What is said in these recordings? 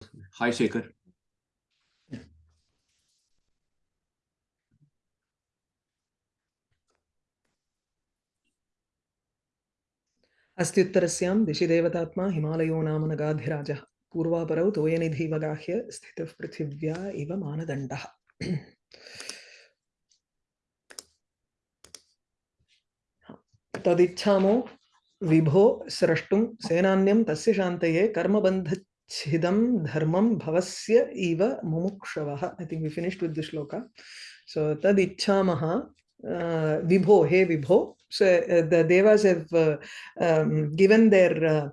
Hi, Shekhar. अस्त्युत्तरस्यां दिशि देवतात्मा हिमालयो नाम नगाधिराजः पूर्वापरौ तोयनिधिवगाह्य स्थितः पृथिव्या इव मानदण्डः तदिच्छामो विभो स्रष्टुं सेनान्यं तस्य शान्तये कर्मबन्धच्छिदं धर्मं भवस्य इव मुमुक्षवः I think we finished with this shloka. So tadichamaha uh, vibho, hey vibho. So uh, the devas have uh, um, given their uh,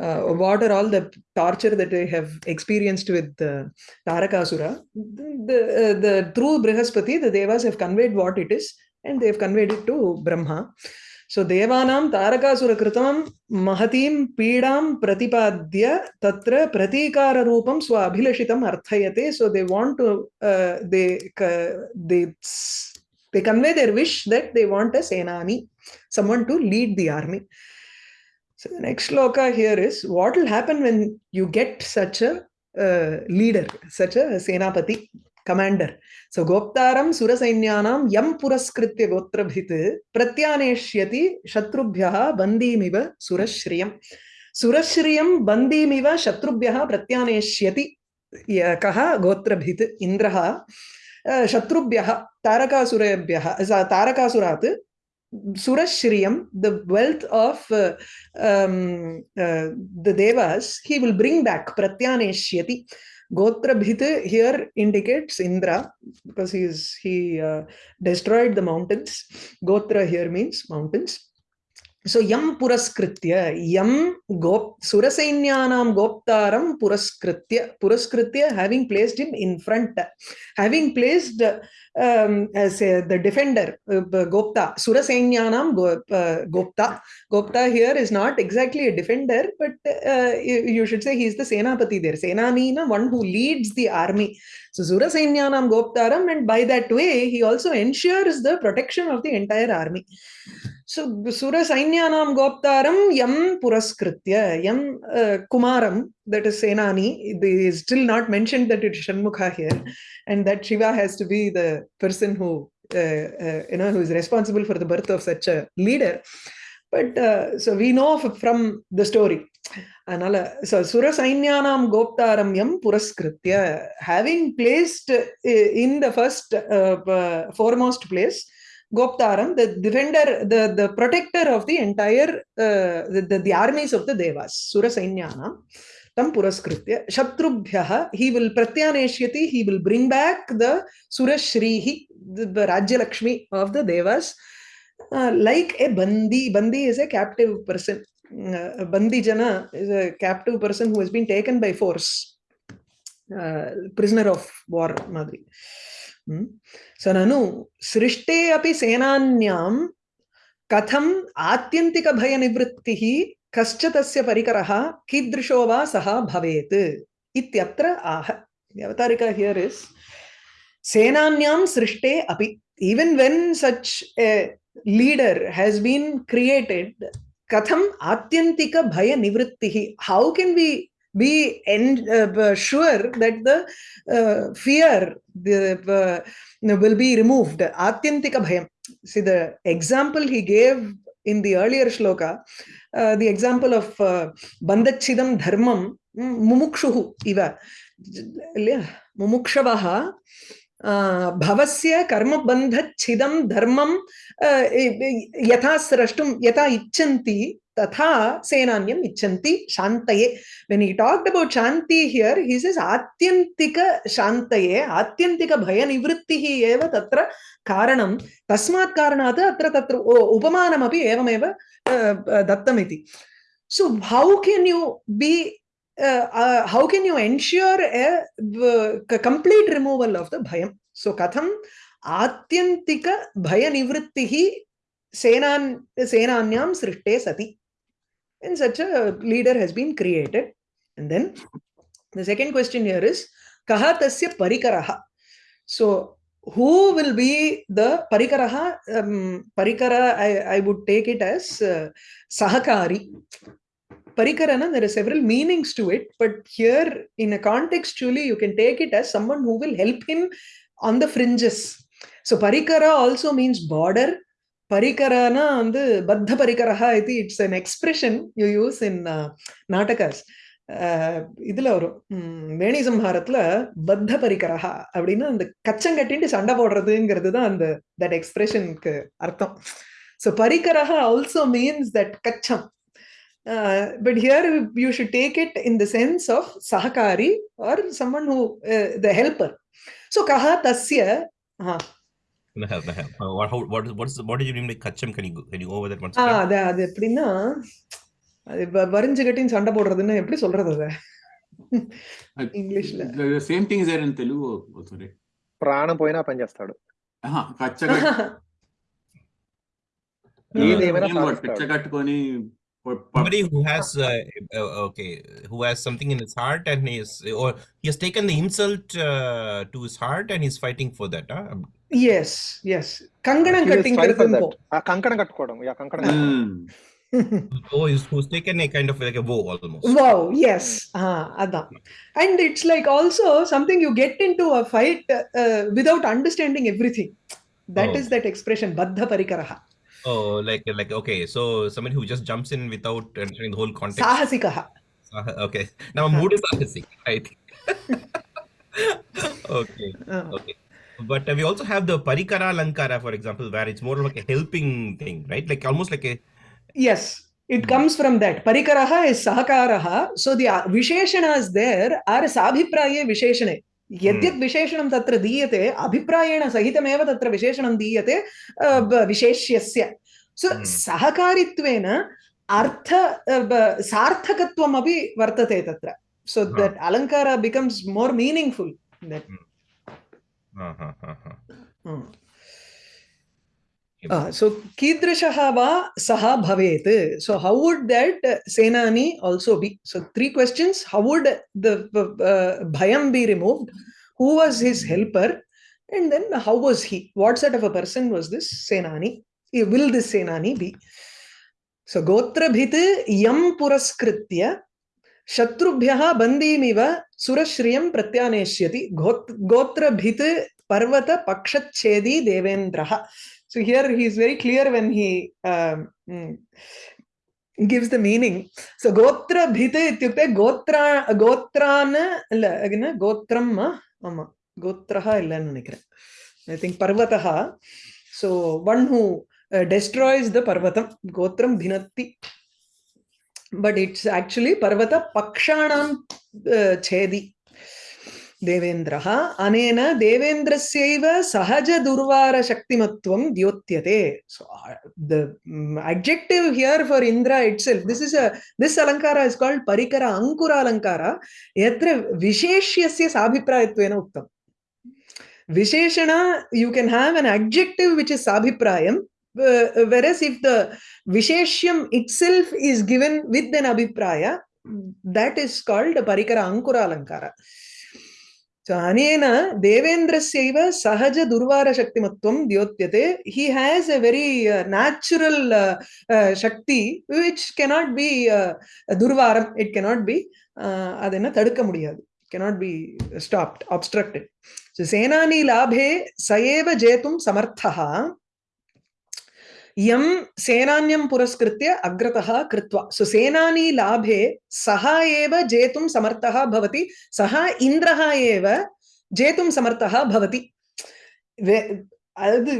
uh, what are all the torture that they have experienced with uh, Tarakasura. The, the, uh, the through Brihaspati, the devas have conveyed what it is and they have conveyed it to Brahma. सो देवानां तारकासुरकृतं महतीं पीड़ा प्रतिपाद्य तत्र प्रतीकाररूपं स्वाभिलषितम् अर्थयते। So they want to they they they convey their wish that they want a Senani someone to lead the army so next shloka here is what will happen when you get such a leader such a सेनापति commander सो गोप्तारं सुरसैन्यानां यं पुरस्कृत्य गोत्रभित् प्रत्यानेष्यति शत्रुभ्यः बन्दीमिव सुरश्रियं सुरश्रियं बन्दीमिव शत्रुभ्यः प्रत्यानेष्यति कः गोत्रभित् इन्द्रः शत्रुभ्यः तारकासुरेभ्यः तारकासुरात् सुरश्रियं द वेल्थ ऑफ़ द देवस् हि विल् ब्रिङ्ग् बेक् प्रत्यानेष्यति Gotra Bhit here indicates Indra because he is he uh, destroyed the mountains. Gotra here means mountains. So yam puraskritya, yam gop surasainnyanam goptaram puraskritya, puraskritya having placed him in front, having placed um, as the defender, uh, Gopta, Surasainnyanam go, uh, Gopta. Gopta here is not exactly a defender, but uh, you, you, should say he is the Senapati there. Senanina, one who leads the army. So Surasainnyanam Goptaram, and by that way, he also ensures the protection of the entire army. So Sura Sainyanam Goptaram Yam Puraskritya Yam uh, Kumaram, that is Senani, they still not mentioned that it's Shanmukha here, and that Shiva has to be the person who uh, uh, you know who is responsible for the birth of such a leader. But uh, so we know from the story. Sura Sainyanam Goptaram Yam Puraskritya, having placed in the first uh, foremost place, Goptaram, the defender, the, the protector of the entire, uh, the, the, the, armies of the Devas, Sura Sainyana, tam puraskritya, Shatrubhyaha, he will pratyaneshyati, he will bring back the Sura Shrihi, the, the Rajya Lakshmi of the Devas, uh, like a Bandi. Bandi is a captive person. Uh, Bandi Jana is a captive person who has been taken by force, uh, prisoner of war, Madri. स ननु सृष्टे अपि सेनान्यां कथम् आत्यन्तिकभयनिवृत्तिः कश्च तस्य परिकरः कीदृशो वा सः भवेत् इत्यत्र आह अवतारिका हियर् इस् सेनान्यां सृष्टे अपि even when such a leader has been created, katham atyantika bhaya nivrittihi, how can we be en- uh, sure that the uh, fear the, uh, will be removed. Atyantika bhayam. See the example he gave in the earlier shloka, uh, the example of uh, dharmam mumukshuhu iva. Mumukshavaha भवस्य कर्मबन्धच्छिदं धर्मं यथा स्रष्टुं यथा इच्छन्ति तथा सेनान्यम इच्छन्ति शान्तये when he talked about shanti here he says atyantika shantaye atyantika bhaya nivrittihi eva tatra karanam tasmat karanat atra tatra upamanam api evameva dattam iti so how can you be uh, uh, how can you ensure a, a complete removal of the bhayam so katham atyantika bhaya nivrittihi senan senanyam and such a leader has been created. And then the second question here is Kaha tasya parikaraha. So who will be the parikaraha? Um, parikara, I, I would take it as uh, sahakari. Parikarana, there are several meanings to it, but here in a contextually, you can take it as someone who will help him on the fringes. So Parikara also means border. பரிகரானா வந்து பத்த Baddha இது it's an expression you use in uh, இதுல வரும். வேணி சம்ஹாரத்துல பத்த பரிகரஹா அப்படின்னு அந்த கச்சம் கட்டிட்டு சண்டை போடுறதுங்கிறது தான் அந்த தட் எக்ஸ்பிரஷனுக்கு அர்த்தம். ஸோ பரிகரஹா also means that கச்சம். But here you should take it in the sense of சஹகாரி or someone who the helper so கஹா தஸ்ய அது எப்படின்னா அது வரிஞ்சு கட்டின்னு சண்டை போடுறதுன்னு எப்படி சொல்றது அத ఇంగ్లీష్లో same thing is there in Telugu sorry ప్రాణం పోయినా పని చేస్తాడు కట్టుకొని somebody who has uh, uh, okay who has something in his heart and he is or he has taken the insult uh, to his heart and he's fighting for that huh? yes yes kanganam cutting కంకణం కట్టుకోవడం yeah కంకణం oh, who's taken a kind of like a vow almost. Wow, yes. Ah, adan. And it's like also something you get into a fight uh, without understanding everything. That oh. is that expression, Baddha Parikaraha. Oh, like like okay, so somebody who just jumps in without understanding the whole context. Sahasikaha. Okay, now mood is sahasik, I think. okay, uh. okay. But uh, we also have the Parikara Lankara, for example, where it's more like a helping thing, right? Like almost like a Yes, it mm. comes from that. Parikaraha is sahakaraha. So the visheshanas there are sabhipraye visheshane. यद्यत् विशेषणं तत्र दीयते अभिप्रायेण सहितमेव तत्र विशेषणं दीयते विशेष्यस्य सो सहकारित्वेन अर्थ सार्थकत्वमपि वर्तते तत्र सो दट् अलङ्कार becomes more meaningful that Uh, Kidrishaha va saha bhavet. So how would that Senani also be? So three questions. How would the uh, Bhayam be removed? Who was his helper? And then how was he? What sort of a person was this Senani? Will this Senani be? So Gotra Bhit Yam Puraskritya शत्रुभ्यः बन्दीमिव सुरश्रियं प्रत्यानेष्यति गोत्र भित् पर्वत पक्षच्छेदी here he is very clear when he um, gives the meaning. So gotra bhite ityukte gotra gotrana illa agina gotram ama gotraha illannu nenikiren. I think parvataha. So one who uh, destroys the parvatam gotram bhinatti. But it's actually parvata pakshanam uh, chedi. देवेन्द्रः अनेन देवेन्द्रस्यैव सहजदुर्वारशक्तिमत्वं द्योत्यते so the um, adjective here for indra itself this is a this alankara is called ankura alankara yatra visheshyasya sabhiprayatvena uktam visheshana you can have an adjective which is sabhiprayam uh, whereas if the Visheshyam itself is given with an Abhipraya, that is called Parikara Ankura Alankara. So, Anena Devendra Seva Sahaja Durvara Shaktimatvam Dyotyate, he has a very uh, natural uh, uh, Shakti which cannot be uh, Durvaram, it cannot be uh, Adena Tadka Mudiyadu. cannot be stopped, obstructed. So, Senani Labhe Sayeva Jetum Samarthaha यम सेनान्यं पुरस्कृत्य अग्रतः कृत्वा सो सेनानी लाभे सः एव जेतुं समर्थः भवति सः इन्द्रः एव जेतुं समर्थः भवति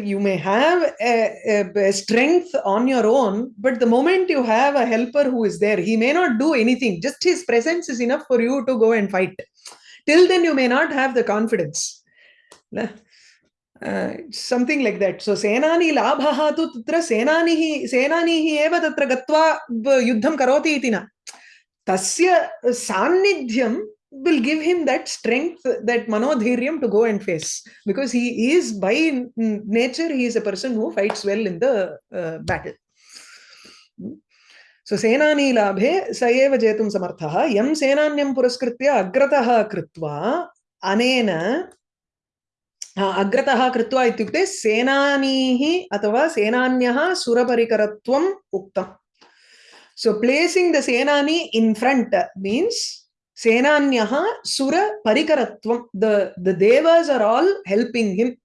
you may have a, a, a strength on your own but the moment you have a helper who is there he may not do anything just his presence is enough for you to go and fight till then you may not have the confidence something like that so सेनानि लाभः तु तत्र सेनानिः सेनानिः एव तत्र गत्वा युद्धं करोति न तस्य will give him him that strength that मनोधैर्यं go and face because he is by nature he is a person who fights well in the battle so सेनानीलाभे स एव जेतुं समर्थः यं सेनान्यं पुरस्कृत्य अग्रतः कृत्वा अनेन अग्रतः कृत्वा इत्युक्ते सेनानीः अथवा सेनान्यः सुरपरिकरत्वम् उक्तम् placing the Senani in front means Senanyaha Sura Parikaratvam. The, the Devas are all helping him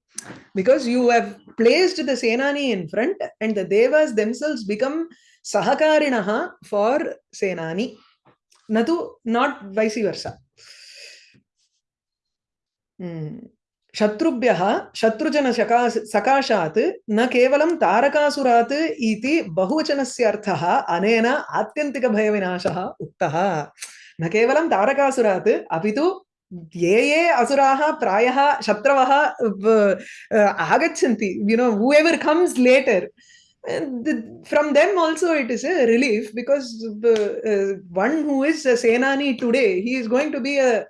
because you have placed the Senani in front and the Devas themselves become Sahakarinaha for Senani. Natu, not vice versa. Hmm. शत्रुभ्यः शत्रुजनशका सकाशात् न केवलं तारकासुरात् इति बहुवचनस्य अर्थः अनेन आत्यन्तिकभयविनाशः उक्तः। न केवलं तारकासुरात् अपि तु ये ये असुराः प्रायः शत्रवः आगच्छन्ति you know whoever comes later from them also it is a relief because uh, one who is a senani today he is going to be a,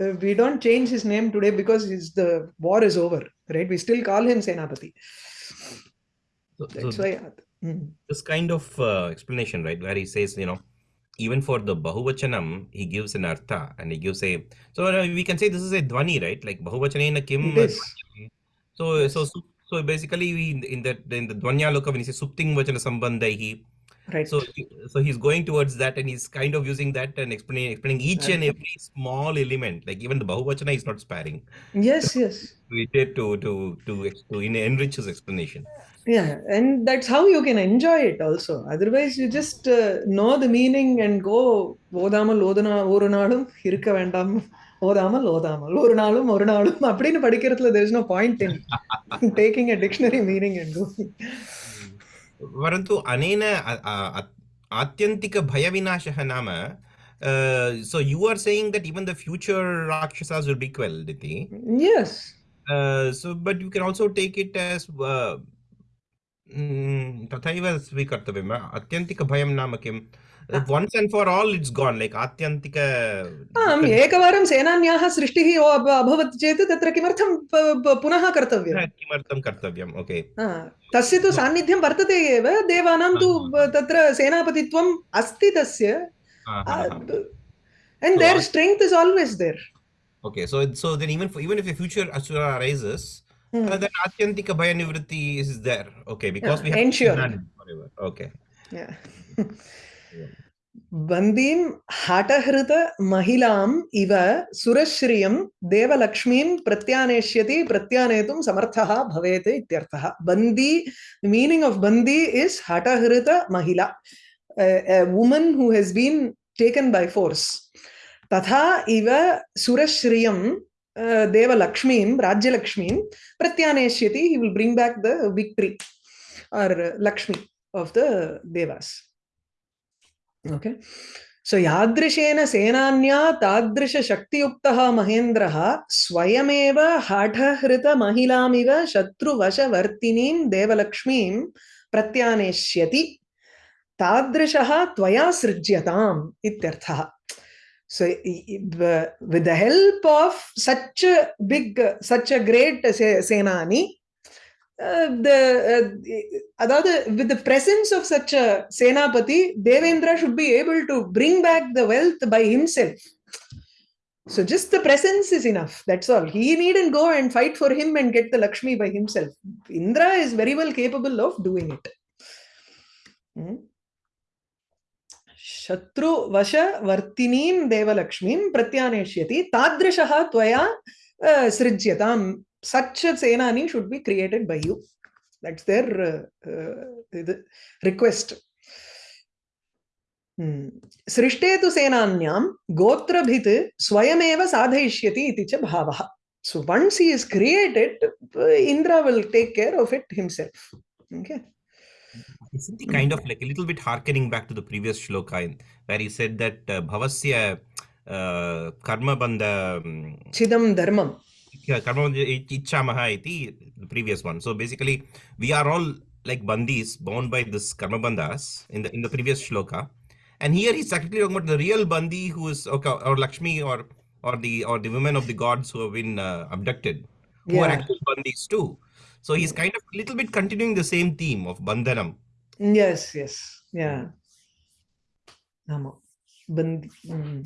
uh, we don't change his name today because his, the war is over right we still call him senapati So, that's so why mm. this kind of uh, explanation, right, where he says, you know, even for the Bahuvachanam, he gives an artha and he gives a. So uh, we can say this is a dhvani, right? Like Bahuvachanena kim. So Yes. so so basically we in, that in the Dvanya loka when he says Supting Vachana Sambandhaihi. right So he- so he's going towards that and he's kind of using that and explaining explaining each and every small element. Like even the Bahuvachana is not sparing. yes yes We did to to to ex- to in- enrich his explanation. yeah and that's how you can enjoy it also otherwise you just uh, know the meaning and go ஓதாமல் ஓதுனா ஒரு நாளும் இருக்க வேண்டாம் ஓதாமல் ஓதாமல் ஒரு நாளும் ஒரு நாளும் அப்படின்னு படிக்கிறதுல there is no point in taking a dictionary meaning and going परन्तु अनेन अ- अ- अ- आत्यन्तिकभयविनाशः नाम Uh, so you are saying that even the future rakshasas will be quelled इति yes Uh, so but you can also take it as uh, mm, तथैव स्वीकर्तव्यम्। अत्यन्तिकभयं नाम किम्? once and for all it's gone like आत्यन्तिक आम् एकवारं सेनान्याः सृष्टिः अभवत् चेत् तत्र किमर्थं पुनः कर्तव्यम्? किमर्थं कर्तव्यम्? ओके तस्य तु सान्निध्यं वर्तते एव देवानां तु तत्र सेनापतित्वम् अस्ति तस्य। and their strength is always there. Okay so so then even for even if a future asura arises Hmm. uh, then Atyantika Bhaya Nivritti is there. Okay, because Yeah, we have planned forever. Okay. Yeah. बन्दीं हठहृत महिलाम् इव सुरश्रियं देवलक्ष्मीं प्रत्यानेष्यति प्रत्यानेतुं समर्थः भवेत् इत्यर्थः बन्दी meaning of बन्दी is हठहृत महिला a woman who has been taken by force तथा इव सुरश्रियं uh, देवलक्ष्मीं राज्यलक्ष्मीं प्रत्यानेष्यति he will bring back the victory or uh, lakshmi of the devas. Okay. So यादृशेन सेनान्या तादृशशक्तियुक्तः महेन्द्रः स्वयमेव हठहृतमहिलामिव शत्रुवशवर्तिनीं देवलक्ष्मीं प्रत्यानेष्यति तादृशः त्वया सृज्यताम् इत्यर्थः so i- i- So with the help of such a big, such a great Senani, uh, the uh, with the presence of such a Senapati, Devendra should be able to bring back the wealth by himself. So just the presence is enough. That's all. He needn't go and fight for him and get the Lakshmi by himself. Indra is very well capable of doing it. Hmm? शत्रुवशवर्तिनी Devalakshmi प्रत्यानेश्यति तादृशः त्वया सृज्यतां। सच सेनानी should be created by you that's their request सृष्टे तो सेनान्यां, गोत्रभित स्वयमेव साधयिष्यति इति च भावः। So once he is created Indra will take care of it himself okay? Isn't he kind of like a little bit harkening back to the previous shloka where he said that uh, bhavasya uh, karma bandha um, chidam dharmam yeah, karma ichchamaha iti the previous one. So basically, we are all like bandis bound by this karma bandhas in the in the previous shloka, and here he's actually talking about the real bandi who is okay, or Lakshmi or or the or the women of the gods who have been uh, abducted, who are Yeah. actual bandis too. So he's kind of a little bit continuing the same theme of bandhanam. yes yes yeah ஆமா பந்தி ம்.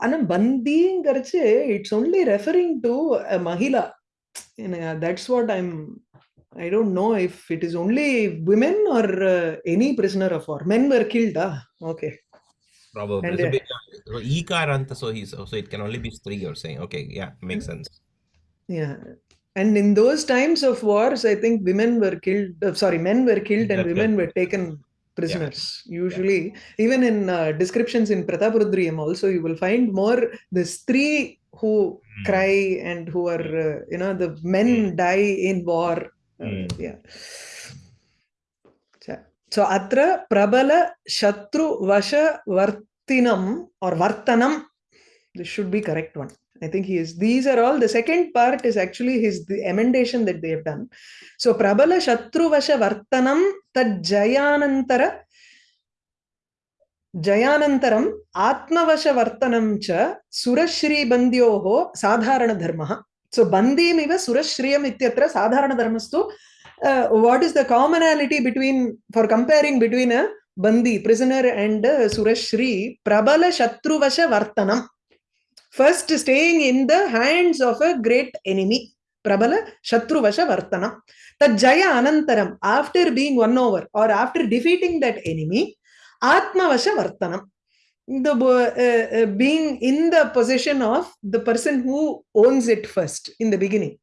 ஆனா பந்திங்கிறச்சு it's only referring to Mahila that's what I'm I don't know if it is only women or uh, any prisoner of war. Men were killed. Ah, okay. Probably. And, so, uh, big- so Ikaranta, so he's so it can only be three. You're saying, okay, yeah, makes sense. Yeah. and in those times of wars, I think women were killed. Uh, sorry, men were killed and women were taken prisoners. Usually, even in uh, descriptions in Prataparudriyam, also you will find more the three who Hmm. cry and who are, uh, you know, the men Hmm. die in war. Hmm. yeah. So, atra prabala shatru vasha vartinam or vartanam. This should be correct one. I think he is. These are all. The second part is actually his the emendation that they have done. So Prabala Shatruvasha Vartanam Tad Jayanantara Jayanantaram Atmavasha Vartanam Cha Surashri Bandyoho Sadharana Dharmaha. So Bandim Iva Surashriyam Ityatra Sadharana Dharmastu. Uh, what is the commonality between for comparing between a Bandi, prisoner, and uh, Surashri? Prabala Shatruvasha Vartanam. First, staying in the hands of a great enemy. Prabala Shatruvasha Vartanam. Tad Jaya Anantaram, after being won over or after defeating that enemy, Atmavasha Vartanam. The uh, uh, being in the possession of the person who owns it first in the beginning.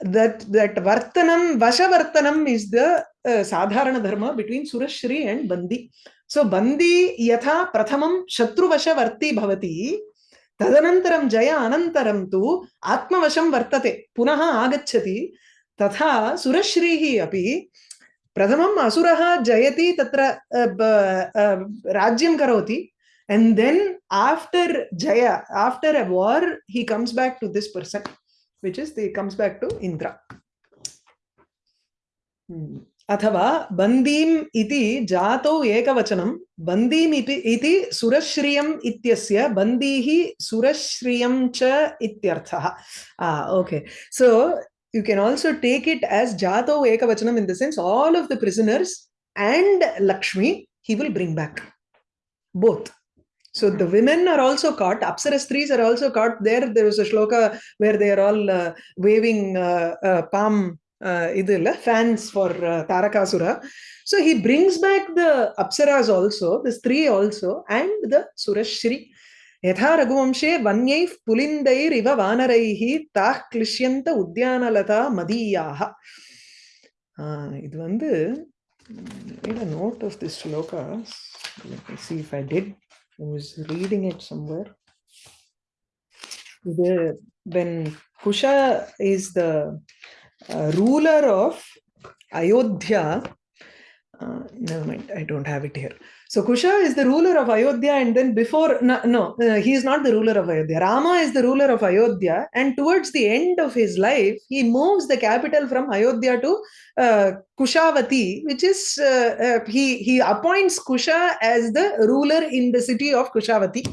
That that Vartanam, Vasha Vartanam is the uh, Sadharana Dharma between Surashri and Bandi. So Bandi Yatha Prathamam Shatruvasha Varti Bhavati. तदनन्तरं जय अन तो आत्मवशं वर्तते, पुनः आगच्छति। तथा सुरश्री अभी प्रथम असुर जयती, तत्र राज्यं करोति। एण्ड् देन् जय after a war he comes back to this person which is the comes back to Indra अथवा बंदीम इति जातौ एकवचनम बंदीम इति इति सुरश्रियम इत्यस्य बंदीहि सुरश्रियम च इत्यर्थः। आ okay so you can also take it as जातौ एकवचनम in the sense all of the prisoners and Lakshmi he will bring back both so the women are also caught apsara strees are also caught there. There is a shloka where they are all uh, waving uh, uh, palm இது இல்ல fans for Tarakasura so he brings back the apsaras also the ஸ்திரீ also and the சுரஸ்ரீ யதா ரகுவம்சே வன்யை புலிந்தைர் இவ வானரைஹி தா கிளிஷ்யந்த உத்தியானலதா மதீயாக இது வந்து made a note of this shloka. Let me see if I did. Reading it somewhere. The, uh, when is the uh, ruler of Ayodhya uh, never mind I don't have it here so Kusha is the ruler of Ayodhya, and then before no, no uh, he is not the ruler of Ayodhya. Rama is the ruler of Ayodhya, and towards the end of his life, he moves the capital from Ayodhya to uh, Kushavati, which is uh, uh, he he appoints Kusha as the ruler in the city of Kushavati,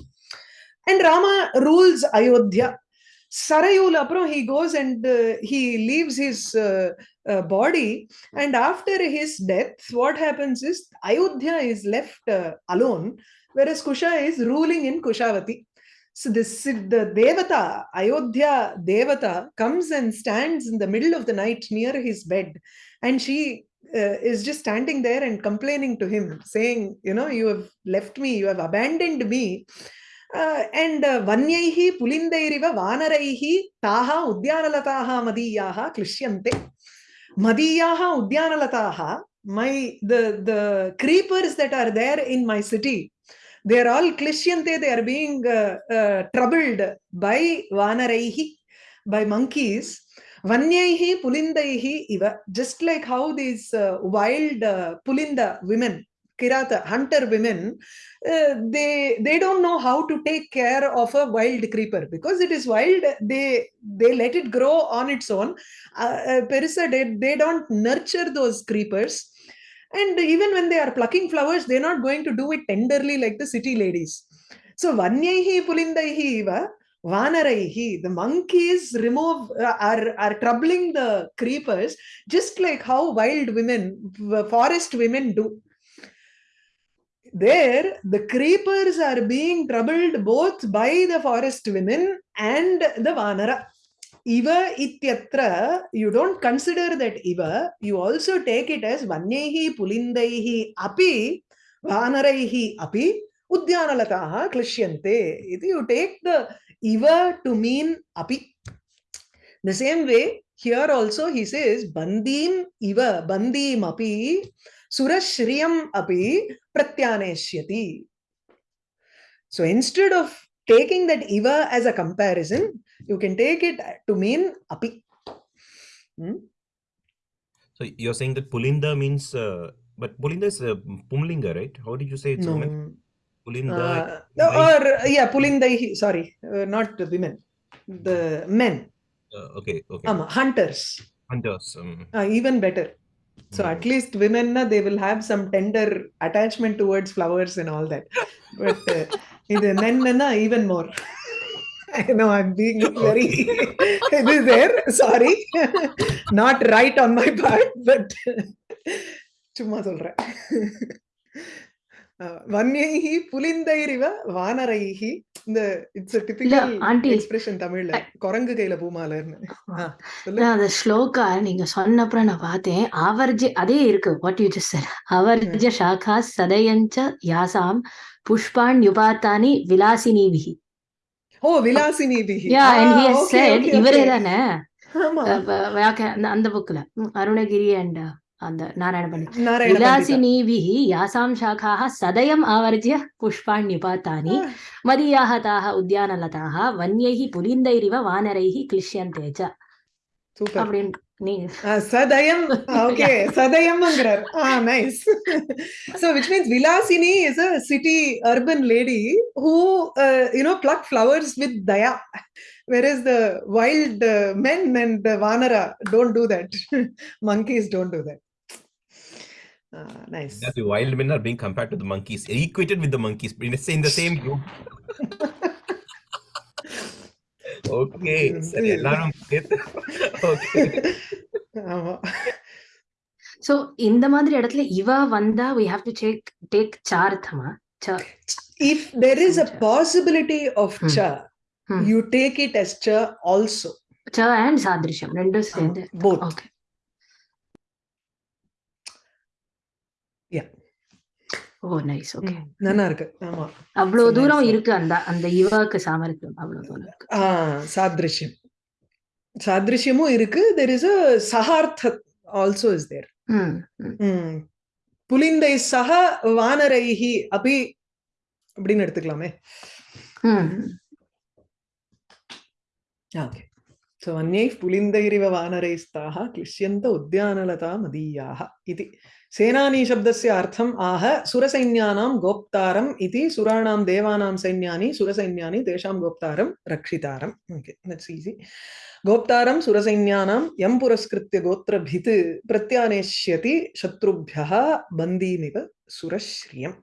and Rama rules Ayodhya. Sarayul apro he goes and uh, he leaves his uh, uh, body. And after his death what happens is ayodhya is left uh, alone whereas kusha is ruling in kushavati. So this the devata ayodhya devata comes and stands in the middle of the night near his bed. And she uh, is just standing there and complaining to him saying you know you have left me you have abandoned me uh, uh, udyanalataha madiyaha klishyante madiyaha udyanalataha my the the creepers that are there in my city they are all klishyante they are being uh, uh, troubled by vanaraihi by monkeys vanyaihi pulindaihi iva just like how these uh, wild uh, pulinda women kirata hunter women uh, they they don't know how to take care of a wild creeper. Because it is wild they they let it grow on its own. Uh, uh, perisa they, they don't nurture those creepers. And even when they are plucking flowers they're not going to do it tenderly like the city ladies. So vanyaihi pulindaihi iva vanaraihi the monkeys remove uh, are are troubling the creepers just like how wild women forest women do there the creepers are being troubled both by the forest women and the vanara. Iva ityatra you don't consider that iva. You also take it as vanyaihi pulindaihi api vanaraihi api udyanalataha klishyante. You take the iva to mean api. The same way here also he says bandim iva bandim api surashriyam api pratyaneshyati so instead of taking that iva as a comparison you can take it to mean api Hmm? So you're saying that Pulinda means, uh, but Pulinda is uh, Pumlinga, right? How did you say it's no woman? Pulinda. Uh, no, or yeah pulindaihi sorry uh, not the women the men uh, okay, okay. um, hunters Hunters. Um, uh, even better so mm. at least women na, they will have some tender attachment towards flowers and all that but uh, இது men na, even more I know I'm being very it is there sorry not right on my part but சும்மா சொல்றேன் அஹ், வன்யைஹி புலிந்தைரிவ வானரைஹி. இந்த it's typical expression தமிழ்ல குரங்கு கையில பூமாலர்னு அந்த ஸ்லோகா நீங்க சொன்னப்புறம் நான் பார்த்தேன். ஆவர்ஜ அதே இருக்கு வாட் யூ ஜஸ்ட் அவர்ஜ சாகா சதயஞ்ச யாசாம் புஷ்பான் யுபாத்தானி விலாசினிபிஹி ஓ விலாசினி பிஹி yeah and he has said இவரே. தானே? அந்த புக்ல அருணகிரி அண்ட் அந்த நாராயண பண்டித் நாராயண பண்டிதா. विलासिनीभिः यासां शाखाः सदयम् आवर्ज्य पुष्पाण्युपातानि Ah, मदीयाः ताः उद्यानलताः वन्यैः पुलिन्दैरिव वानरैः क्लिश्यन्ते च super. அப்படின்னு நீ Ah, சதயம் ஓகே சதயம்ங்கிறார் ஆ nice so which means vilasini is a city urban lady who uh, you know pluck flowers with daya whereas the wild uh, men and the vanara don't do that monkeys don't do that Ah, nice that the wild men are being compared to the monkeys, equated with the monkeys, in the same, in the same group. okay. சரி, எல்லாரும் சேர்த்து- okay. ஆமா so இந்த மாதிரி இடத்துல இவ வந்தா we have to take take சார்த்தமா ச if there is a Cha. possibility of Hmm. cha Hmm. you take it as cha also ச அண்ட் சாதிருஷ்யம் ரெண்டும் சேர்ந்து both ஓகே ஓ நைஸ் ஓகே நல்லா இருக்கு. ஆமா. அவ்வளவு தூரம் இருக்கு அந்த அந்த யுவாக்கு சாமர்த்தியம். அவ்வளவு தூரம் இருக்கு. ஆ சாதிருஷ்யம். சாதிருஷ்யமும் இருக்கு. தெர் இஸ் அ சஹார்த்த ஆல்சோ இஸ் தேர் புலிந்தை சக வானரைஹி அப்படி அப்படின்னு எடுத்துக்கலாமே. ஓகே ஸோ அந்யைஃப் புலிந்தைரிவ வானரைஸ்தாக கிளிஷ்யந்த உத்தியானலதா மதீயாக இது सेनानीशब्दस्य अर्थम् आह सुरसैन्यानां गोप्तारम् इति सुराणां देवानां सैन्यानि, सुरसैन्यानि तेषां गोप्तारं रक्षितारम्। ओके दट्स् ईஸி गोप्तारं, सुरसैन्यानां यं पुरस्कृत्य गोत्रभित् प्रत्यानेष्यति शत्रुभ्यः बन्दीमिव सुरश्रियम्।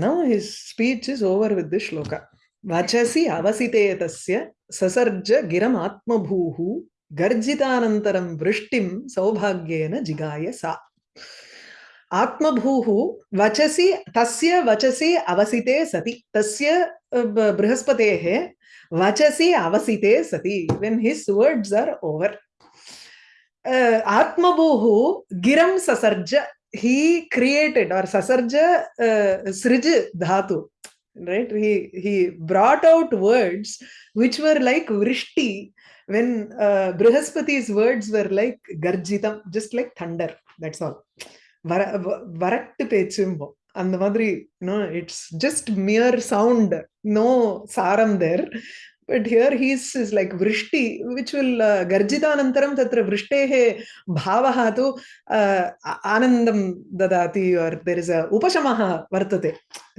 Now his speech is over with this shloka. वचसि अवसिते तस्य ससर्ज गिरमात्मभूः गर्जितानन्तरं वृष्टिं सौभाग्येन जिगाय सा। आत्मभूः वचसि, तस्य वचसि अवसिते सति। तस्य बृहस्पतेः वचसि अवसिते सति। When his words are over आत्मभूः गिरं ससर्ज हि क्रियेटेड् आर् ससर्ज सृज धातु। Right? He he brought out words which were like vrishti when uh, Brihaspati's words were like garjitam, just like thunder, that's all. Varattu pechumbo. அந்த மாதிரி you know it's just mere sound, no saram there. but here he is, is like vrishti which will uh, garjitanantaram tatra Vrishtehe bhavahatu uh, anandam dadati or there is a upashamaha vartate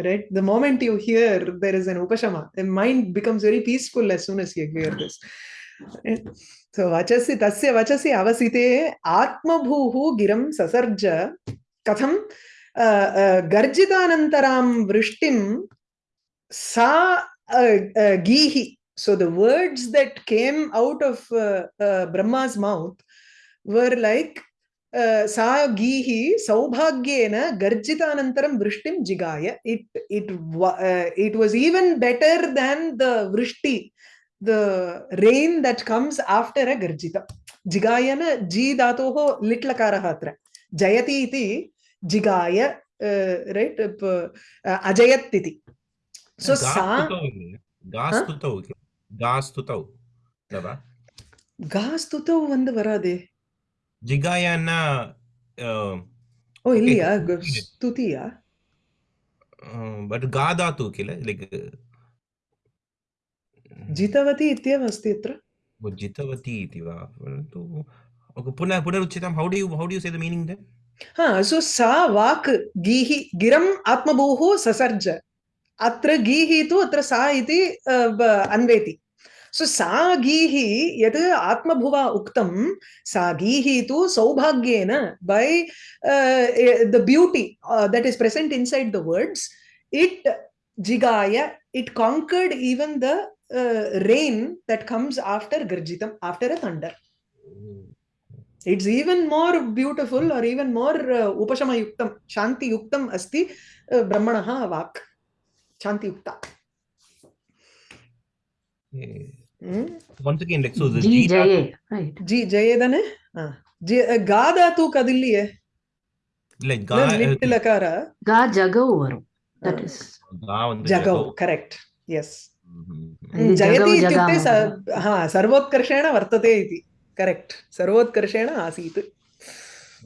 right the moment you hear there is an upashama the mind becomes very peaceful as soon as you hear this so वचसि तस्य वचसि अवसिते आत्मभूः गिरं ससर्ज कथं गर्जितानन्तरां वृष्टिं सा गीहि so the words that came out of Brahma's mouth were like सा गीहि सौभाग्येन गर्जितानन्तरं वृष्टिं जिगाय it it it was even better than the वृष्टि the rain that comes after a garjita jigayana ji dhatoh litlakarah atra jayati iti jigaya uh, right uh, ajayat iti so sa ಗಾಸ್ತುತೌ ಗಾಸ್ತುತೌ ಅಲ್ವಾ ಗಾಸ್ತುತೌ ಒಂದು ವರಾದೆ ಜಿಗಾಯನ ಓ Okay, ಇಲ್ಲಿಯಾ ಸ್ತುತಿ. ಸ್ತುತಿಯಾ but ಗಾದಾತು ಕಿಲ like जितवती इत्येव अस्ति अत्र जितवती इति वा परन्तु पुनः पुनरुच्यतां how do you how do you से द मीनिंग देन हा सो सा वाक् गीः गिरम् आत्मभूः ससर्ज। अत्र गीः तु अत्र सा इति अन्वेति। सो सा गीः यत् आत्मभुवा उक्तं सा गीः तु सौभाग्येन by the beauty that is present inside the words it जिगाय it conquered even the uh, rain that comes after Garjitam, after a thunder. It's even more beautiful or even more uh, Upashama Yuktam, Shanti Yuktam Asti uh, Brahmanaha Vak, Shanti Yukta. hmm. Once again, like, so the ji G Jaye, right? G Jaye, then, eh? ji uh, Gada tu kadilli, eh? Like, Ga, uh, Ga Jagau, that is. ga Jagau, correct, yes. जयति जगौ इत्युक्ते स जगामः। हा सर्वोत्कर्षेण वर्तते इति correct सर्वोत्कर्षेण आसीत्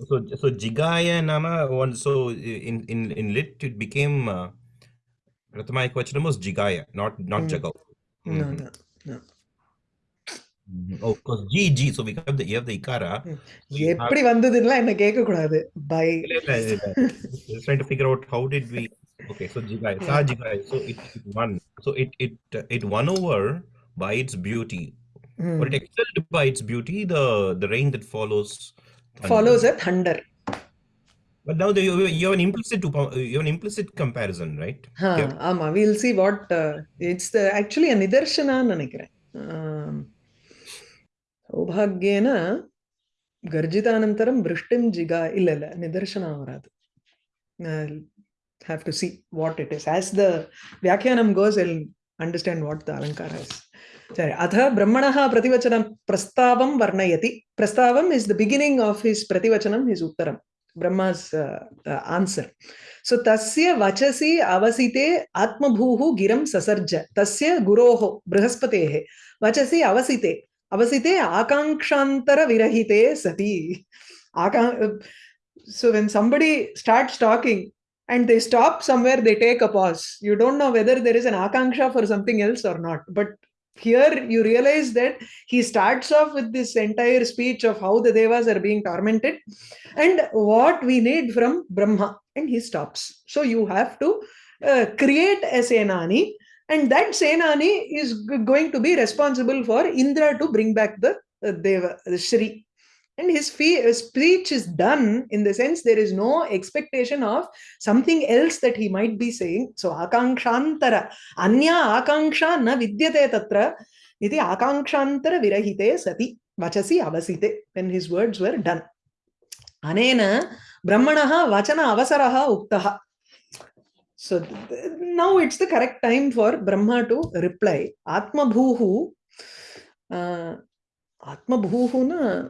So, so Jigaya Nama one so in in in lit it became uh, Prathama Ekvachanam was Jigaya, not not Hmm. Jagau. no Mhm. no Mhm. Oh, because G G. So we have the you have the Ikara. Hmm. So you have- எப்படி வந்ததுன்னா என்ன கேட்க கூடாது by Just trying to figure out how did we. Okay, so jigai, sa jigai. So it, it won. So it it it won over by its beauty, mm. or it excelled by its beauty. The the rain that follows thunder. follows a thunder. But now the, you, have an implicit you have an implicit comparison, right? Huh, yeah. Ama, we'll see what uh, it's the, actually an idarshana nanikre. ಸೌಭಾಗ್ಯೇನ ಗರ್ಜಿತಾನಂತರಂ ವೃಷ್ಟಿಂ ಜಿಗ ಇಲ್ಲ ಇಲ್ಲ ನಿದರ್ಶನ ಅವರದು have to see what it is as the व्याख्यानं goes I'll understand what the alankara is சரி अथ ब्रह्मणः प्रतिवचनं प्रस्तावं वर्णयति प्रस्तावम् is the beginning of his प्रतिवचनं his उत्तरं ब्रह्मा's uh, uh, answer सो तस्य वचसि अवसिते आत्मभूः गिरं ससर्ज तस्य गुरोः बृहस्पतेः वचसि अवसिते अवसिते आकाङ्क्षान्तरविरहिते सति आका so when somebody starts talking and they stop somewhere they take a pause. You don't know whether there is an akanksha for something else or not. But here you realize that he starts off with this entire speech of how the devas are being tormented and what we need from brahma and he stops. So you have to uh, create a senani and that senani is going to be responsible for indra to bring back the uh, deva the shri and his speech is done in the sense there is no expectation of something else that he might be saying. So akankshaantara, anya akanksha na vidyate tatra, iti akankshaantara virahite sati vachasi avasite, when his words were done. Anena brahmanaha vachana avasaraha uktaha. So now it's the correct time for Brahma to reply. Atma bhuhu, uh, Atma bhuhu na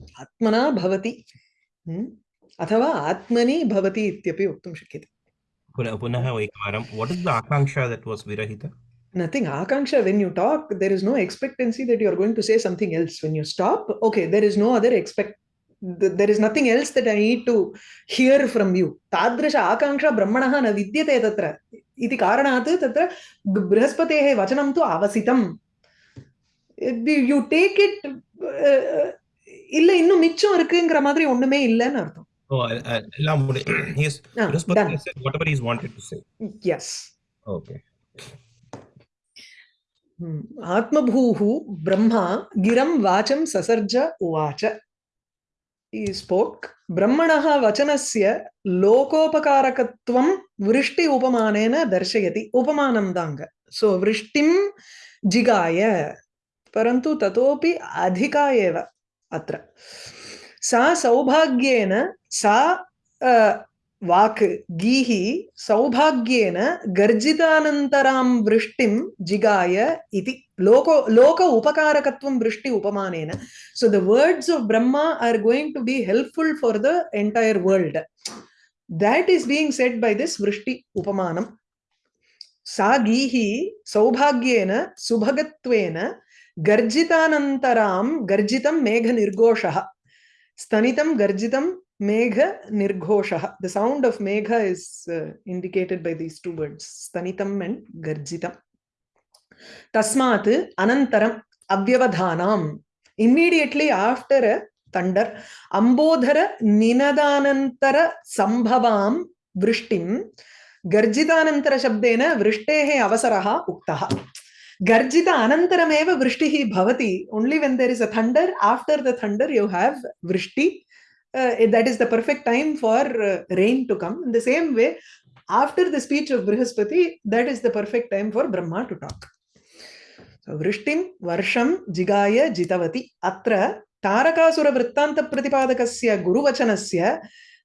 आत्मना भवति अथवा आत्मनि भवति इत्यपि वक्तुं शक्यते। पुनः पुनः एकवारं व्हाट इज़ द आकांक्षा दैट वाज विरहित? Nothing Akanksha when you talk there is no expectancy that you are going to say something else when you stop okay there is no other expect there is nothing else that I need to hear from you तादृश आकांक्षा ब्रह्मण न विद्य है कारण बृहस्पते वचनम तो आवसी you take it இல்ல இன்னும் மிச்சம் இருக்குங்கிற மாதிரி ஒண்ணுமே இல்லைன்னு அர்த்தம் oh uh, uh, எல்லாம் முடி- yes Ah, Brihaspati done. has said whatever he's wanted to say yes okay Hmm. आत्मभूः Brahma गिरं वाचं ससर्ज उवाच He spoke ब्रह्मणः वचनस्य लोकोपकारकत्वं वृष्टि उपमानेन दर्शयति उपमानं दाङ्ग सो वृष्टिं जिगाय परन्तु ततोपि अधिका एव अत्र सा सौभाग्येन सा अ, वाक् गीः सौभाग्येन गर्जितानन्तरां वृष्टिं जिगाय इति लोको लोक उपकारकत्वं वृष्टि उपमानेन so the words of brahma are going to be helpful for the entire world that is being said by this vrishti upamanam सा गीः सौभाग्येन सुभगत्वेन गर्जितानन्तरां गर्जितं मेघ निर्घोषः स्तनितं गर्जितं मेघ निर्घोष द साउंड ऑफ़ मेघ is indicated by these two words स्तनितं and गर्जितं तस्मात् अनन्तरं अव्यवधानां इमीडिएटली आफ्टर अ थंडर अंबोधर निनदानंतर संभवाम वृष्टिम गर्जितानंतर शब्देन वृष्टेः अवसरः उक्तः। गर्जित अनन्तरमेव वृष्टिः भवति only when there is a thunder after the thunder you have वृष्टि is the perfect time for uh, rain to come in the same way after the speech of brihaspati that is the perfect time for brahma to talk so vrishtim varsham jigaya jitavati atra Tarakasura वृत्तांत प्रतिपादकस्य गुरुवचनस्य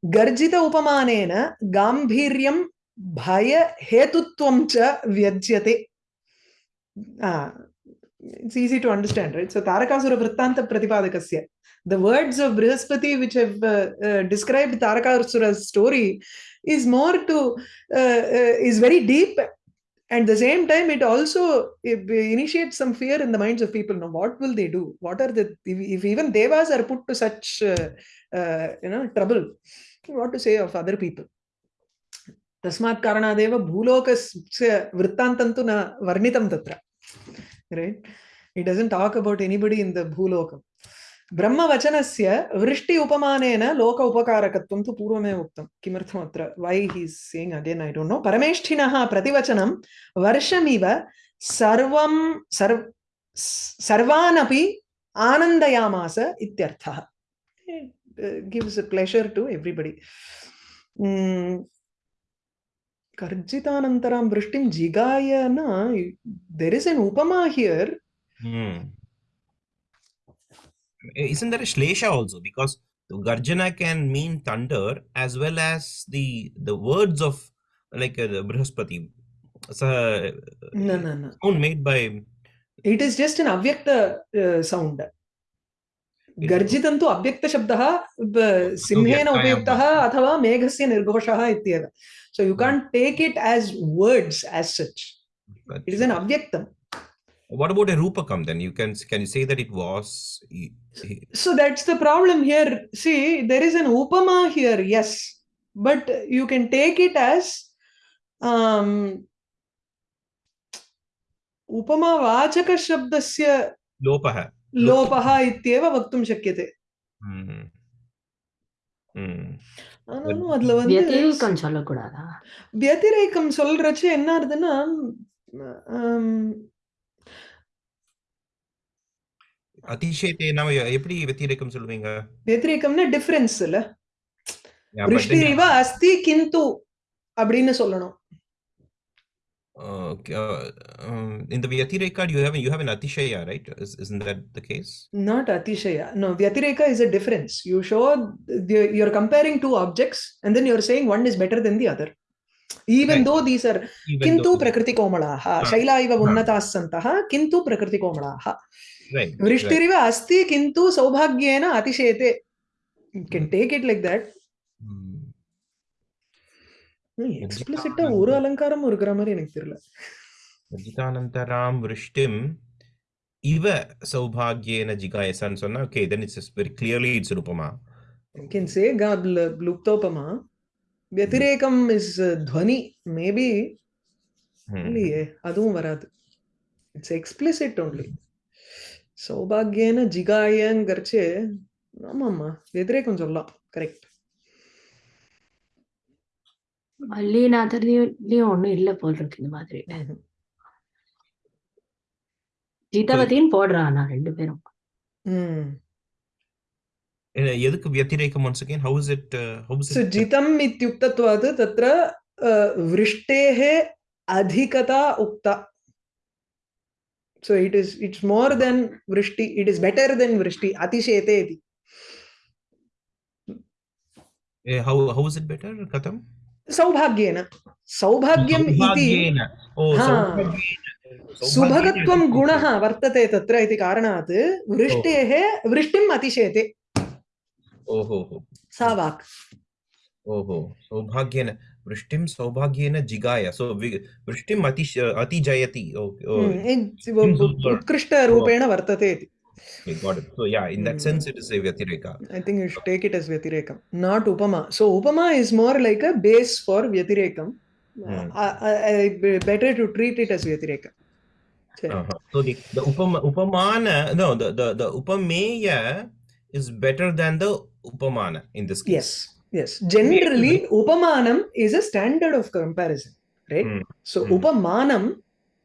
गर्जित उपमानेन गांभीर्यं भय हेतुत्वं च व्यज्यते it's easy to understand right? So tarakasura vrittanta pratipadakasya the words of brihaspati which have uh, uh, described tarakasura's story is more to uh, uh, is very deep. And the same time it also it initiates some fear in the minds of people. Now what will they do? What are the if, if even devas are put to such uh, uh, you know trouble what to say of other people तस्मात् कारणादेव भूलोकस्य वृत्तान्तं तु न वर्णितं तत्र, right? It doesn't talk about anybody in the bhulokam ब्रह्मवचनस्य वृष्टि उपमानेन लोक उपकारकत्वं तु पूर्वमेव उक्तं. किमर्थम् अत्र? वै हि sing again I don't know परमेष्ठिनः प्रतिवचनं वर्षमिव सर्वं, सर्व, सर्वानपि आनन्दयामास इत्यर्थः. गिव्स् प्लेशर् टु एव्रिबडि वृष्टिं जिगाय न there is an upma here Hmm. Isn't there a shlesha also? Because the garjana can mean thunder as well as the the words of like uh, the Brihaspati. So, न न न sound made by it is just an अव्यक्त sound गर्जितं तु अव्यक्तशब्दः सिंहेन उपयुक्तः अथवा मेघस्य निर्घोषः इत्येव so you can take it as words as such it is an अव्यक्तम् What about a rupakam then? You can can you say that it was So that's the problem here. See, there is an upama here, yes, but you can take it as um, उपमा वाचकशब्दस्य lopaha? लोपः इत्येव वक्तुं शक्यते வந்து வியதிரேக்கம் சொல்லக்கூடாதா? சொல்றச்சு என்ன ஆகுதுன்னா அதிசயத்தை நாம எப்படி வெத்திரேக்கம் சொல்லுவீங்க வெத்திரேக்கம்னா டிஃபரன்ஸ் இல்ல. அஸ்தி கிந்து அப்படின்னு சொல்லணும். Uh, um, in the Vyatireka, you have you have an Atishaya, right? Is, not that the case? Not Atishaya. No, Vyatireka is a difference. You show the, you're comparing two objects, and then you're saying one is better than the other. Even right. though these are Even kintu prakriti komalaha, ah. shaila iva ah. unnatas santaha, kintu prakriti komalaha. Right. Vrishtirva right. asti kintu saubhagyena atishete. You can hmm. take it like that. எக்ஸ்பிளிசிட்டா ஒரு அலங்காரம் இருக்கிற மாதிரி எனக்கு தெரியல. ரஜிதானந்தராம் விருஷ்டிம் இவ சௌபாகியேன ஜிகாயசான்னு சொன்னா okay then it's very clearly it's ரூபமா? ஐ கேன் சே காட் லுப்தோபமா வெதிரேகம் இஸ் துவனி மேபி இல்லையே அதுவும் வராது. இட்ஸ் எக்ஸ்பிளிசிட் ஒன்லி சௌபாகியேன ஜிகாயங்கிறச்சு ஆமாம்மா வெதிரேகம் சொல்லலாம் கரெக்ட் மல்லிநாதர்லயும் ஒண்ணும் இல்ல போல் இருக்கு இந்த மாதிரி ஜிதவதியும் போடுறான் ரெண்டு பேரும் எதுக்கு व्यतिरेकम once again how is it uh, how is it so jitam ityuktatvad tatra vrishteh adhikata ukta so it is it's more than vrishti it is better than vrishti atishete iti how how is it better katam सौभाग्येन। सौभाग्यम् इति हा। सुभगत्वं गुणः वर्तते तत्र इति कारणात् वृष्टेः वृष्टिम् अतिशेते ओहो। सा वाक्। ओहो। सौभाग्येन। वृष्टिं सौभाग्येन जिगाय। सो वृष्टिम् अति अतिजयति। हम्म. उत्कृष्टरूपेण वर्तते इति। Okay got it so yeah in that Hmm. sense it is a vyatireka I think you should take it as Vyatirekam, not Upama. So Upama is more like a base for Vyatirekam. Hmm. I, I, better to treat it as Vyatirekam. So, uh-huh. so the the upama upamana no the the the upameya is better than the upamana in this case Yes, yes. Generally, Upamanam is a standard of comparison, right? Hmm. So Hmm. Upamanam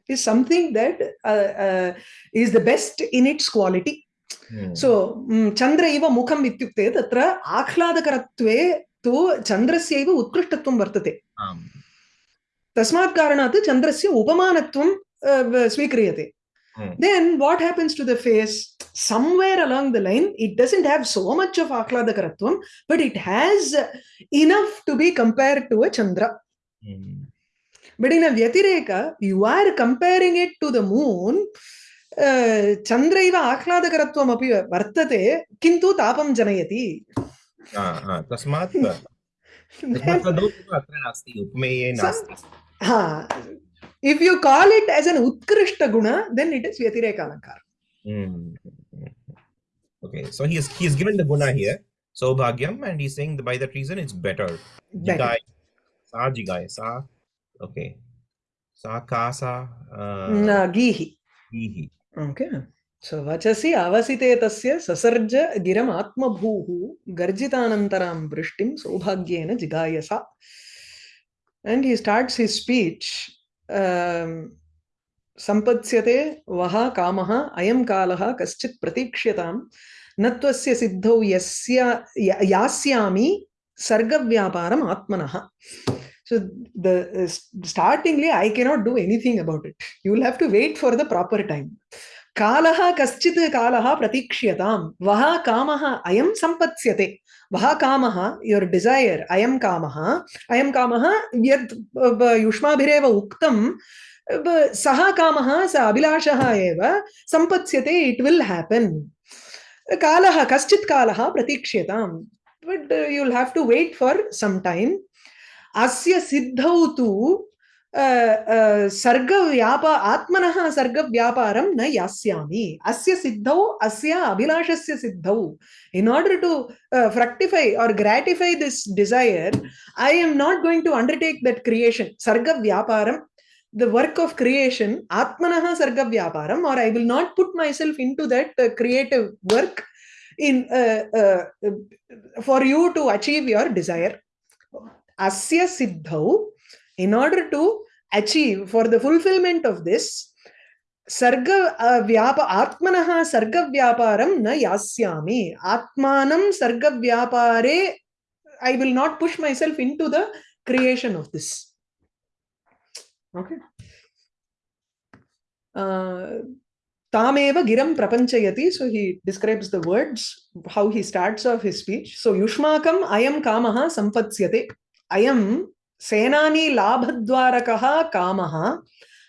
is something that uh, uh, is the best in its quality. Hmm. So mm, Chandra eva mukham ityukte tatra akhladakartve tu Chandrasya eva utkrishtatvam vartate. Tasmat karanat Chandrasya upamanatvam uh, swikriyate. Hmm. Then what happens to the face? Somewhere along the line, it doesn't have so much of akhladakartvam, but it has enough to be compared to a Chandra. Hmm. But in a vyatireka you are comparing it to the moon Chandra इव आह्लादकरत्वमपि वर्तते किन्तु तापं जनयति Ah, ah, तस्मात् हा if you call it as an utkrishta guna then it is vyatireka alankar Hmm. Okay, so he is he is given the guna here, Saubhagyam, and he's saying that by that reason it's better. Better. Jigai, sa jigai, sa. Okay, sa kasa. Uh, गीहि gihi. Okay so वचसि अवसिते तस्य ससर्ज गिरम् आत्मभूः गर्जितानन्तरां वृष्टिं सौभाग्येन जिगायसा and he starts his speech um, सम्पत्स्यते वः कामः अयं कालः कश्चित् प्रतीक्ष्यतां न त्वस्य सिद्धौ यस्य यास्यामि सर्गव्यापारम् आत्मनः so the uh, startingly i cannot do anything about it. You will have to wait for the proper time. कालः कश्चित् कालः प्रतीक्ष्यतां वः कामः अयं सम्पत्स्यते। वः कामः योर् डिसैर् अयं कामः। अयं कामः यद् युष्माभिरेव उक्तं सः कामः स अभिलाषः एव सम्पत्स्यते इट् विल् हेपन् कालः कश्चित् कालः प्रतीक्ष्यतां but you will have to wait for some time अस्य सिद्धौ तु अ, अ, सर्गव्यापा आत्मनः सर्गव्यापारं न यास्यामि अस्य सिद्धौ अस्य अभिलाषस्य सिद्धौ to uh, fructify or gratify this desire i am not going to undertake that creation sarga vyaparam the work of creation atmanah sarga vyaparam or i will not put myself into that uh, creative work in uh, uh, uh, for you to achieve your desire asya siddhau, in order to achieve for the fulfillment of this, sarga uh, vyapa atmanaha sarga vyaparam na yasyami. Atmanam sarga vyapare, I will not push myself into the creation of this. Okay. Uh, Tameva Giram Prapanchayati. So he describes the words, how he starts off his speech. So Yushmakam am Kamaha Sampatsyate.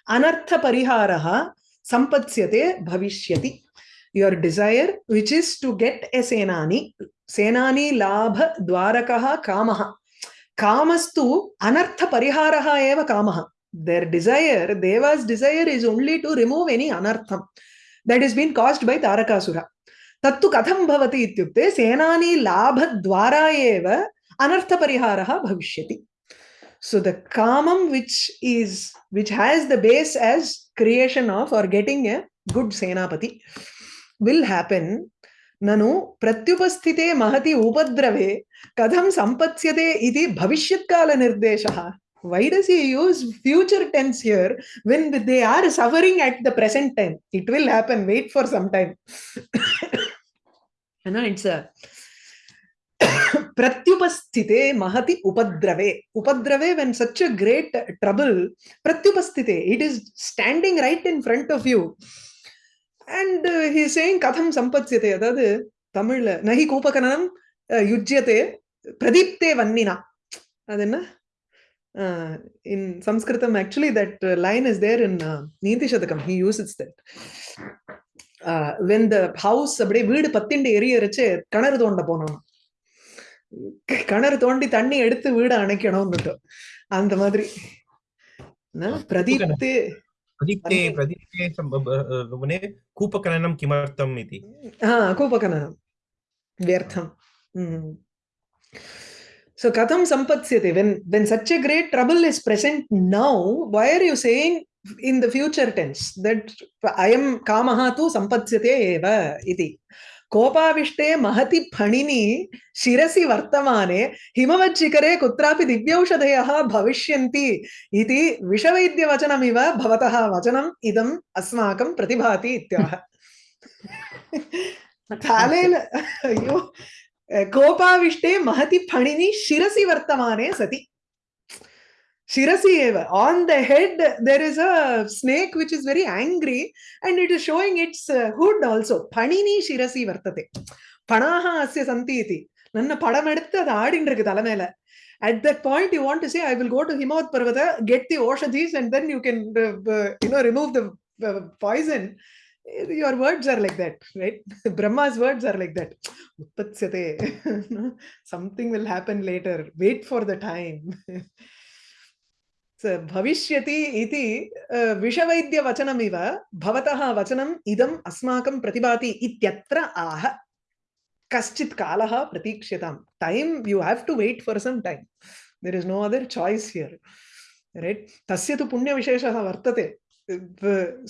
Anartha pariharaha sampatsyate bhavishyati. Your desire, which is to get a senani, senani labha dvarakaha kamaha. Kamastu anartha pariharaha eva kamaha. Their desire, Deva's desire is only to remove any anartham that has been caused by Tarakasura. Tattu katham bhavati ityukte senani labha dvara eva anartha pariharaha bhavishyati. So the kamam which is which has the base as creation of or getting a good senapati will happen nanu pratyupasthite mahati upadrave kadham sampatsyate iti bhavishyatkala nirdeshah why does he use future tense here when they are suffering at the present time it will happen wait for some time you know it's a பிரத்யுபஸ்திதே மகதி உபத்ரவே. உபத்ரவே when such a great trouble பிரத்யுபஸ்திதே it is standing right in front of you and he saying கதம் சம்பத்யத்தை அதாவது தமிழ்ல நகி கூபகனம் யுஜ்யத்தே பிரதீப்தே வன்னினா. அது என்ன? In Sanskrit actually that line is there in Niti Shatakam. He uses it's that when the house அப்படியே வீடு பத்திண்டு எரியரிச்சு கிணறு தோண்ட போனோம் கிணறு தோண்டி தண்ணி எடுத்து வீடு அணைக்கணும்னுட்டு அந்த மாதிரி என்ன? பிரதீப்தே प्रदीप्ते अन्ये- प्रदीप्ते सम- ब- ब- मने कूपकलनं किमर्थम् इति हा कूपकननं व्यर्थम् Mm. So katham sampatsyate when when such a great trouble is present now, why are you saying in the future tense that I am kamaha tu sampatsyate eva iti? कोपाविष्टे महति फणिनी शिरसि वर्तमाने हिमवज्शिखरे कुत्रापि दिव्यौषधयः भविष्यन्ति इति विषवैद्यवचनमिव भवतः वचनम् इदम् अस्माकं प्रतिभाति इत्याह कालेन अय्यो कोपाविष्टे महति फणिनी शिरसि वर्तमाने सति। Shirasi eva. On the head, there is a snake which is very angry and it is showing its uh, hood also. Panini Shirasi vartate. Panaha asya santi iti. ನನ್ನ ಪಡಂ எடுத்து அது ஆடின்னு இருக்கு தலை மேல at that point you want to say i will go to himawat parvata get the oshadhis and then you can uh, uh, you know remove the uh, poison your words are like that right brahma's words are like that utpatsyate something will happen later wait for the time स अ, विषवैद्यवचनमिव भवतः वचनम् इदम् अस्माकं प्रतिभाति इत्यत्र आह। कश्चित् कालः प्रतीक्ष्यताम्। Time you have to wait for some time there is no other choice here right तस्य तु पुण्यविशेषः वर्तते।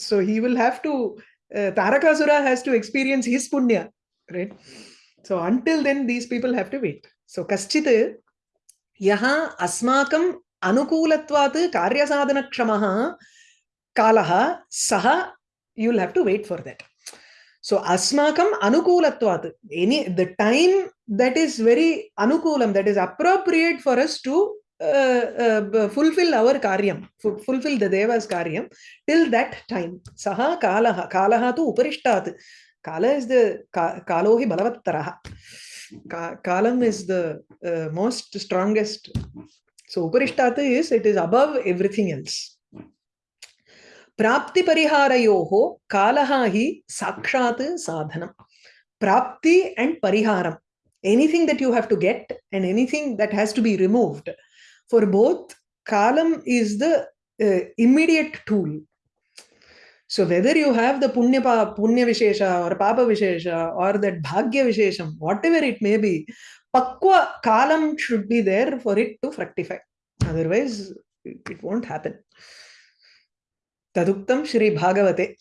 So he will have to Tarakasura has to experience his पुण्य right so until then these people have to wait so कश्चित् यः अस्माकं अनुकूलत्वात् कार्यसाधनक्षमः कालः, सः you will have to wait for that so अस्माकम् अनुकूलत्वात् any the time that is very अनुकूलं that is appropriate for us to fulfil our कार्यं fulfil the देवस् कार्यं टिल् दट् टैम् सः, कालः कालः तु उपरिष्टात्. काल इस् द कालो हि बलवत्तरः. कालम् is the most strongest So Uparishtata is it is above everything else. Prapti pariharayoho kalaha hi sakshat sadhanam. Prapti and pariharam. Anything that you have to get and anything that has to be removed. For both, kalam is the uh, immediate tool. So whether you have the punya, pa, punya vishesha or papa vishesha or that bhagya vishesham, whatever it may be, pakwa kalam should be there for it to fructify. Otherwise, it, won't happen. Taduktam Shri Bhagavate.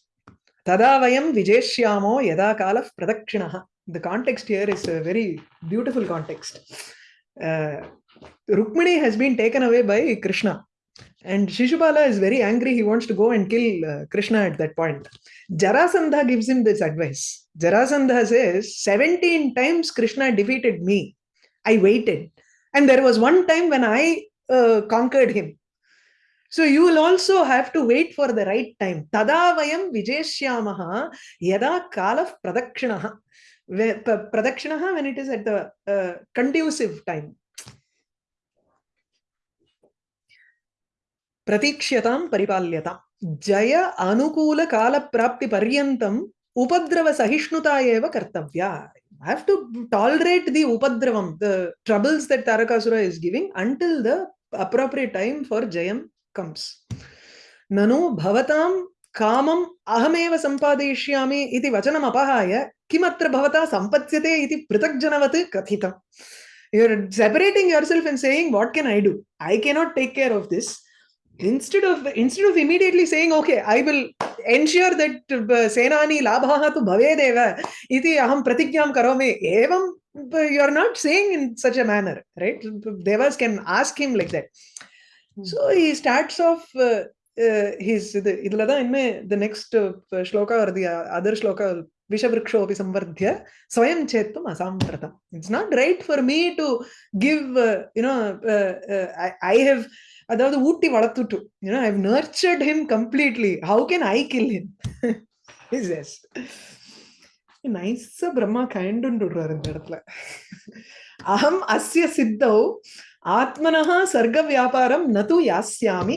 Tada vayam vijeshyamo yada kalaf pradakshinaha. The context here is a very beautiful context. Uh, Rukmini has been taken away by Krishna. And Shishupala is very angry. He wants to go and kill uh, Krishna at that point. Jarasandha gives him this advice. Jarasandha says, 17 times Krishna defeated me. I waited. And there was one time when I uh, conquered him. So you will also have to wait for the right time. Tada vayam vijeshyamaha yada kalaf pradakshinaha. Pradakshinaha when it is at the uh, conducive time. ప్రతీక్ష్యతాం పరిపాల్యతాం Jaya anukula కాల ప్రాప్తి పర్యంతం ఉపద్రవ సహిష్ణుత have to tolerate the upadravam, the troubles that Tarakasura is giving until the appropriate time for Jayam comes. Nanu bhavatam kamam ahameva sampadeshyami iti vachanam apahaya kimatra bhavata sampatyate iti pritakjanavat kathitam. You're separating yourself and saying, what can I do? I cannot take care of this. instead of instead of immediately saying okay i will ensure that uh, senani labhah tu bhavedeva iti aham pratigyam karomi evam you are not saying in such a manner right devas can ask him like that so he starts off uh, uh, his the idla da the next uh, shloka or the uh, other shloka i'll విషవృక్షోపి సంవర్ధ్య స్వయం చేత్వం అసాంప్రతం it's not right for me to give you know I have அதாவது ஊட்டி வளர்த்துட்டு you know I nurtured him completely how can I kill him நைஸா பிரம்மா கயண்டுன்றாரு இந்த இடத்துல அகம் அஸ்ய சித்தௌ ஆத்மனா சர்க்க வியாபாரம் நது யாஸ்யாமி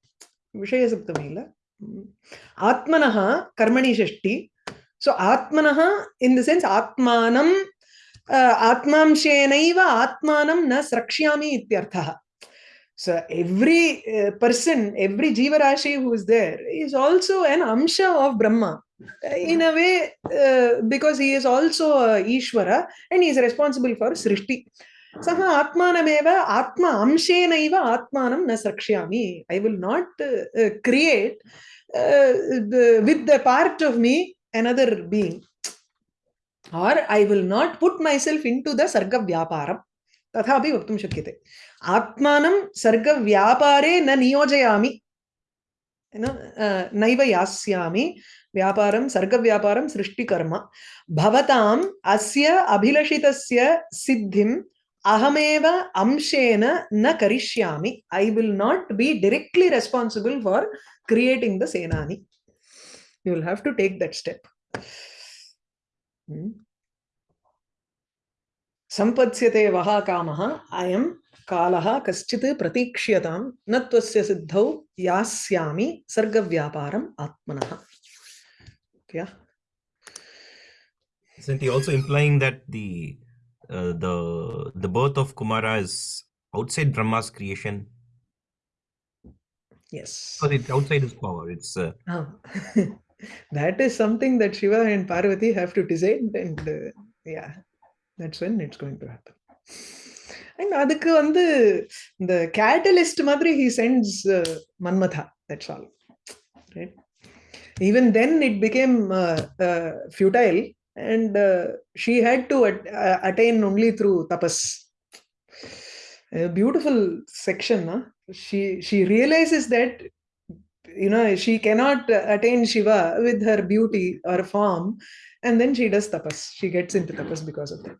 विषयसप्तमी किल आत्मनः कर्मणि षष्टि सो आत्मनः इन् द सेन्स् आत्मानं आत्मांशेनैव आत्मानं न स्रक्ष्यामि इत्यर्थः So every uh, person, every Jivarashi who is there is also an Amsha of Brahma. Uh, In a way, uh, because he is also a Ishvara and he is responsible for Srishti. सः आत्मानमेव आत्मा अंशेनैव आत्मानं न स्रक्ष्यामि I will not create with the part of me another being. Or I will not put myself into the sarga vyaparam तथापि वक्तुं शक्यते आत्मानं सर्गव्यापारे न नियोजयामि नैव यास्यामि व्यापारं सर्गव्यापारं सृष्टिकर्म भवताम् अस्य अभिलषितस्य अहमेव अंशेन न करिष्यामि। I will not be directly responsible for creating the Senani you will have to take that step सम्पत्स्यते वः कामः अयं कालः कश्चित् प्रतीक्ष्यतां न त्वस्य सिद्धौ यास्यामि सर्गव्यापारम् आत्मनः Isn't he also implying that the uh, the the birth of Kumara is outside Brahma's creation? yes Because it's outside his power. It's uh, Ah. that is something that Shiva and Parvati have to decide and uh, yeah that's when it's going to happen and அதுக்கு வந்து இந்த catalyst மாதிரி he sends uh, Manmatha that's all right even then it became uh, uh, futile and uh, she had to at, uh, attain only through tapas. A beautiful section huh? she she realizes that you know she cannot attain shiva with her beauty or form and then she does tapas. She gets into tapas because of that